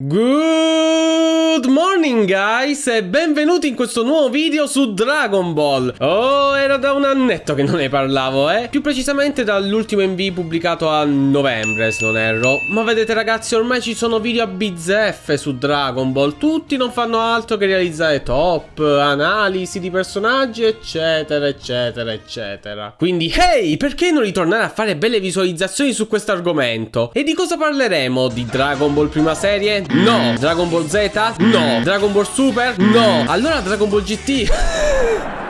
Good morning guys e benvenuti in questo nuovo video su Dragon Ball Oh, era da un annetto che non ne parlavo, eh Più precisamente dall'ultimo MV pubblicato a novembre, se non erro Ma vedete ragazzi, ormai ci sono video a bizzeffe su Dragon Ball Tutti non fanno altro che realizzare top, analisi di personaggi, eccetera, eccetera, eccetera Quindi, hey, perché non ritornare a fare belle visualizzazioni su questo argomento? E di cosa parleremo? Di Dragon Ball prima serie? No. Dragon Ball Z? No. Dragon Ball Super? No. Allora Dragon Ball GT?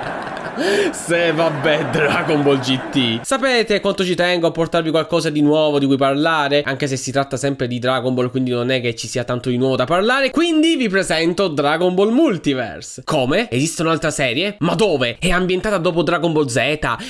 Se vabbè Dragon Ball GT Sapete quanto ci tengo a portarvi qualcosa di nuovo di cui parlare Anche se si tratta sempre di Dragon Ball Quindi non è che ci sia tanto di nuovo da parlare Quindi vi presento Dragon Ball Multiverse Come? Esiste un'altra serie? Ma dove? È ambientata dopo Dragon Ball Z?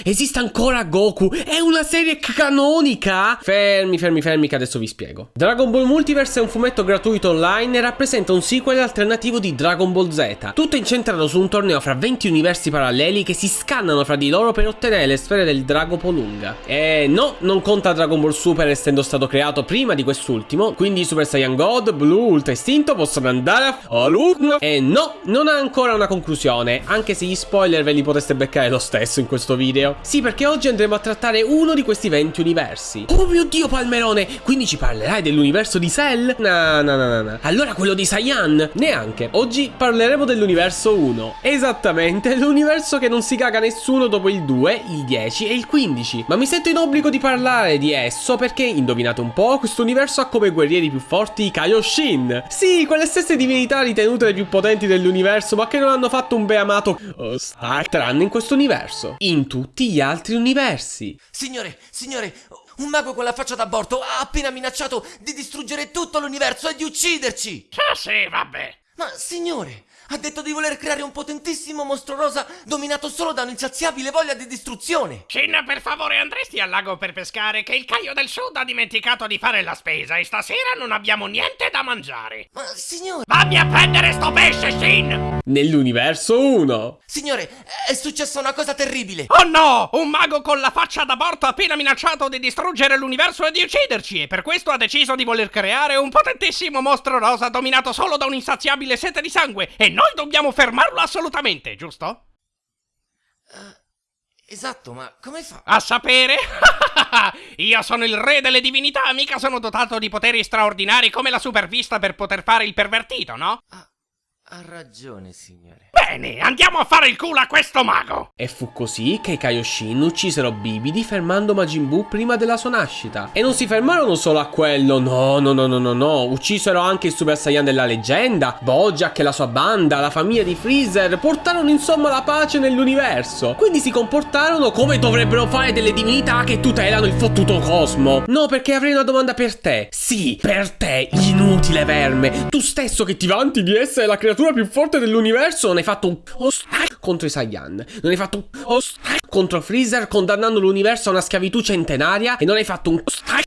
Esiste ancora Goku? È una serie canonica? Fermi, fermi, fermi che adesso vi spiego Dragon Ball Multiverse è un fumetto gratuito online E rappresenta un sequel alternativo di Dragon Ball Z Tutto incentrato su un torneo fra 20 universi paralleli che si scannano fra di loro per ottenere le sfere del drago Polunga. E no, non conta Dragon Ball Super essendo stato creato prima di quest'ultimo, quindi Super Saiyan God, Blue, Ultra Istinto possono andare a Luna. E no, non ha ancora una conclusione, anche se gli spoiler ve li potreste beccare lo stesso in questo video. Sì, perché oggi andremo a trattare uno di questi 20 universi. Oh mio dio Palmerone, quindi ci parlerai dell'universo di Cell? No, no, no, no, no. Allora quello di Saiyan? Neanche. Oggi parleremo dell'universo 1. Esattamente, l'universo che non si caga nessuno dopo il 2, il 10 e il 15. Ma mi sento in obbligo di parlare di esso perché, indovinate un po', questo universo ha come guerrieri più forti i Kaioshin. Sì, quelle stesse divinità ritenute le più potenti dell'universo, ma che non hanno fatto un beamato oh, tranne in questo universo. In tutti gli altri universi. Signore, signore, un mago con la faccia d'aborto ha appena minacciato di distruggere tutto l'universo e di ucciderci! Ah sì, vabbè. Ma signore, ha detto di voler creare un potentissimo mostro rosa dominato solo da un'insaziabile voglia di distruzione. Shin, per favore andresti al lago per pescare che il Caio del Sud ha dimenticato di fare la spesa e stasera non abbiamo niente da mangiare. Ma signore... Vammi a prendere sto pesce, Shin! Nell'universo 1. Signore, è successa una cosa terribile. Oh no! Un mago con la faccia d'aborto ha appena minacciato di distruggere l'universo e di ucciderci e per questo ha deciso di voler creare un potentissimo mostro rosa dominato solo da un'insaziabile sete di sangue e noi dobbiamo fermarlo assolutamente, giusto? Uh, esatto, ma come fa? A sapere? Io sono il re delle divinità, mica sono dotato di poteri straordinari come la supervista per poter fare il pervertito, no? Ah, ha ragione, signore. Bene, andiamo a fare il culo a questo mago! E fu così che i Kaioshin uccisero Bibidi fermando Majin Buu prima della sua nascita. E non si fermarono solo a quello, no, no, no, no, no, no. Uccisero anche il Super Saiyan della leggenda, Bojack e la sua banda, la famiglia di Freezer, portarono insomma la pace nell'universo. Quindi si comportarono come dovrebbero fare delle divinità che tutelano il fottuto cosmo. No, perché avrei una domanda per te. Sì, per te, inutile verme. Tu stesso che ti vanti di essere la creatura più forte dell'universo non hai fatto un contro i Saiyan. Non hai fatto un contro Freezer condannando l'universo a una schiavitù centenaria e non hai fatto un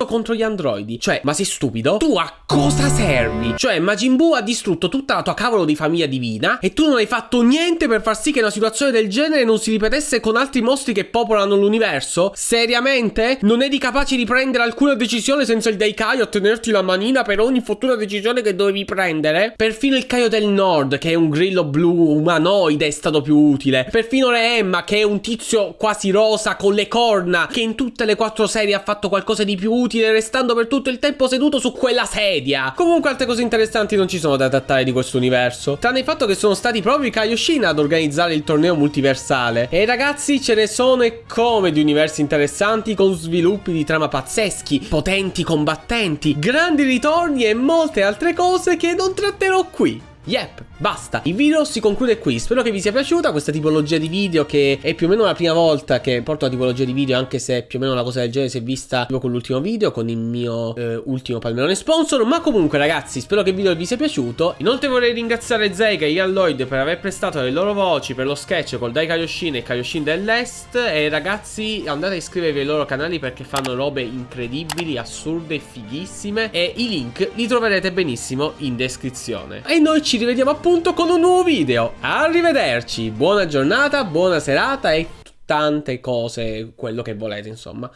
contro gli androidi. Cioè, ma sei stupido? Tu a cosa servi? Cioè, Majin Buu ha distrutto tutta la tua cavolo di famiglia divina e tu non hai fatto niente per far sì che una situazione del genere non si ripetesse con altri mostri che popolano l'universo? Seriamente? Non eri capace di prendere alcuna decisione senza il Daikai o tenerti la manina per ogni futura decisione che dovevi prendere? Perfino il Kaio del Nord, che è un grillo blu umanoide, è stato più utile. Perfino Re Emma, che è un tizio quasi rosa con le corna, che in tutte le quattro serie ha fatto qualcosa di più utile, restando per tutto il tempo seduto su quella sedia. Comunque altre cose interessanti non ci sono da trattare di questo universo, tranne il fatto che sono stati proprio i Kaioshin ad organizzare il torneo multiversale. E ragazzi ce ne sono e come di universi interessanti con sviluppi di trama pazzeschi, potenti combattenti, grandi ritorni e molte altre cose che non tratterò qui. Yep, basta. Il video si conclude qui. Spero che vi sia piaciuta questa tipologia di video che è più o meno la prima volta che porto la tipologia di video anche se più o meno una cosa del genere si è vista con l'ultimo video, con il mio eh, ultimo palmerone sponsor. Ma comunque ragazzi, spero che il video vi sia piaciuto. Inoltre vorrei ringraziare Zeiga e Ian Lloyd per aver prestato le loro voci per lo sketch col Dai Kaioshin e Kaioshin dell'Est. E ragazzi andate a iscrivervi ai loro canali perché fanno robe incredibili, assurde fighissime. E i link li troverete benissimo in descrizione. E noi ci rivediamo appunto con un nuovo video. Arrivederci, buona giornata, buona serata e tante cose, quello che volete insomma.